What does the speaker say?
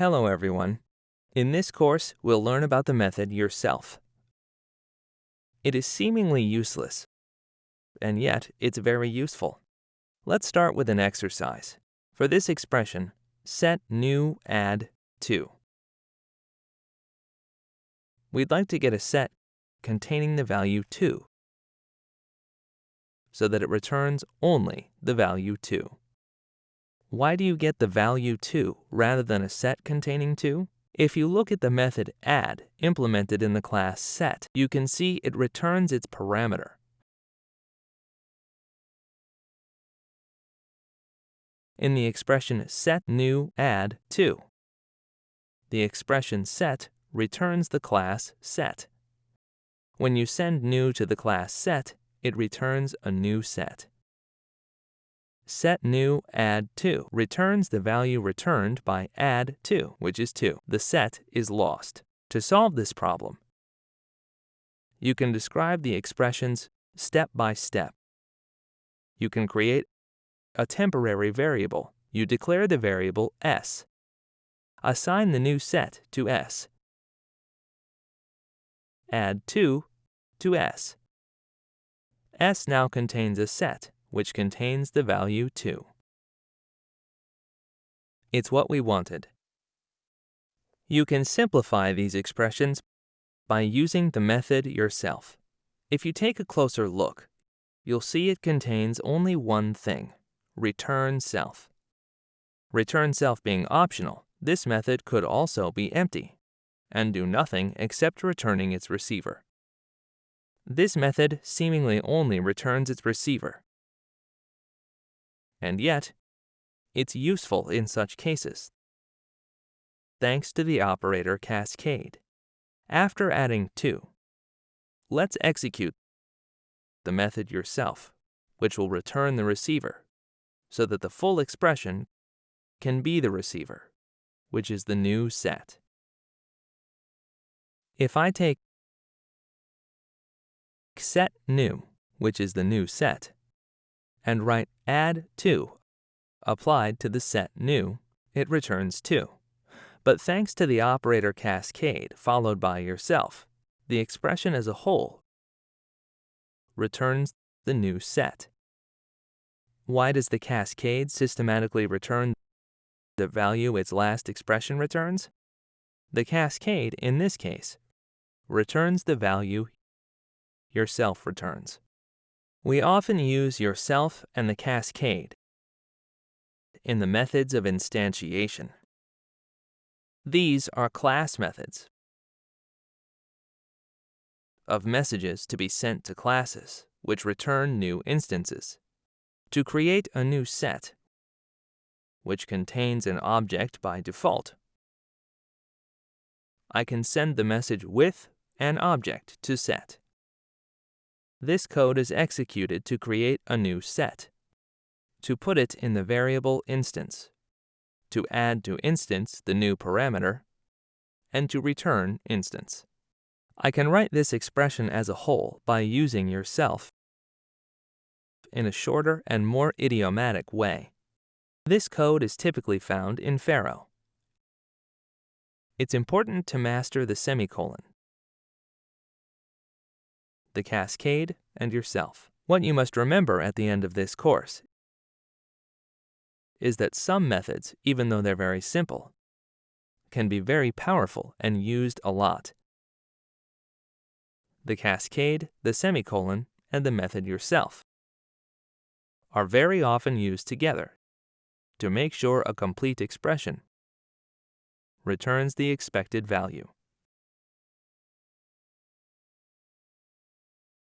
Hello everyone. In this course, we'll learn about the method yourself. It is seemingly useless, and yet it's very useful. Let's start with an exercise. For this expression, set new add 2. We'd like to get a set containing the value 2 so that it returns only the value 2. Why do you get the value 2 rather than a set containing 2? If you look at the method add implemented in the class set, you can see it returns its parameter. In the expression set new add 2, the expression set returns the class set. When you send new to the class set, it returns a new set set new add 2 returns the value returned by add 2, which is 2. The set is lost. To solve this problem, you can describe the expressions step by step. You can create a temporary variable. You declare the variable s. Assign the new set to s. Add 2 to s. s now contains a set which contains the value 2. It's what we wanted. You can simplify these expressions by using the method yourself. If you take a closer look, you'll see it contains only one thing, return self. Return self being optional, this method could also be empty and do nothing except returning its receiver. This method seemingly only returns its receiver, and yet, it's useful in such cases. Thanks to the operator cascade. After adding 2, let's execute the method yourself, which will return the receiver, so that the full expression can be the receiver, which is the new set. If I take set new, which is the new set, and write add 2 applied to the set new, it returns 2. But thanks to the operator cascade followed by yourself, the expression as a whole returns the new set. Why does the cascade systematically return the value its last expression returns? The cascade, in this case, returns the value yourself returns. We often use yourself and the cascade in the methods of instantiation. These are class methods of messages to be sent to classes, which return new instances. To create a new set, which contains an object by default, I can send the message with an object to set. This code is executed to create a new set, to put it in the variable instance, to add to instance the new parameter, and to return instance. I can write this expression as a whole by using yourself in a shorter and more idiomatic way. This code is typically found in Pharo. It's important to master the semicolon the cascade, and yourself. What you must remember at the end of this course is that some methods, even though they're very simple, can be very powerful and used a lot. The cascade, the semicolon, and the method yourself are very often used together to make sure a complete expression returns the expected value.